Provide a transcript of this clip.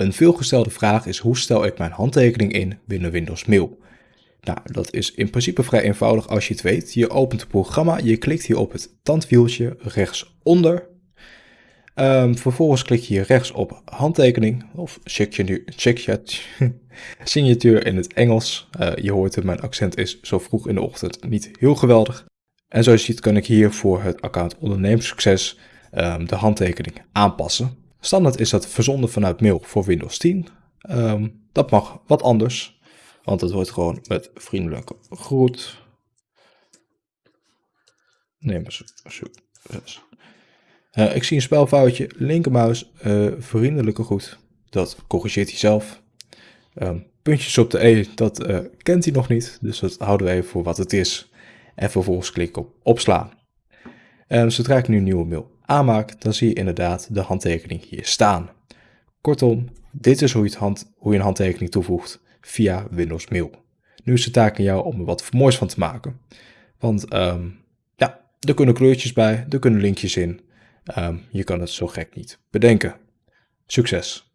Een veelgestelde vraag is hoe stel ik mijn handtekening in binnen Windows Mail? Nou, dat is in principe vrij eenvoudig als je het weet. Je opent het programma, je klikt hier op het tandwieltje rechtsonder. Um, vervolgens klik je hier rechts op handtekening of signatuur in het Engels. Uh, je hoort het, mijn accent is zo vroeg in de ochtend niet heel geweldig. En zoals je ziet kan ik hier voor het account ondernemerssucces um, de handtekening aanpassen. Standaard is dat verzonden vanuit mail voor Windows 10. Um, ehm, dat mag wat anders, want het wordt gewoon met vriendelijke groet. Ondernemerssucces. Uh, ik zie een spelfoutje, linkermuis, uh, vriendelijke groet. Dat corrigeert hij zelf. Um, puntjes op de E, dat uh, kent hij nog niet, dus dat houden we even voor wat het is. En vervolgens klik op opslaan. En zodra ik nu een nieuwe mail aanmaak, dan zie je inderdaad de handtekening hier staan. Kortom, dit is hoe je, hand, hoe je een handtekening toevoegt via Windows Mail. Nu is de taak aan jou om er wat moois van te maken. Want um, ja, er kunnen kleurtjes bij, er kunnen linkjes in. Um, je kan het zo gek niet bedenken. Succes!